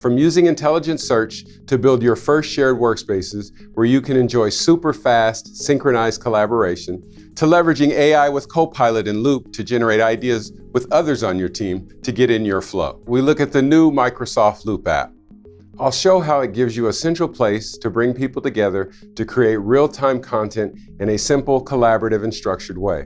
From using intelligent search to build your first shared workspaces where you can enjoy super fast, synchronized collaboration, to leveraging AI with Copilot and Loop to generate ideas with others on your team to get in your flow. We look at the new Microsoft Loop app. I'll show how it gives you a central place to bring people together to create real-time content in a simple, collaborative, and structured way.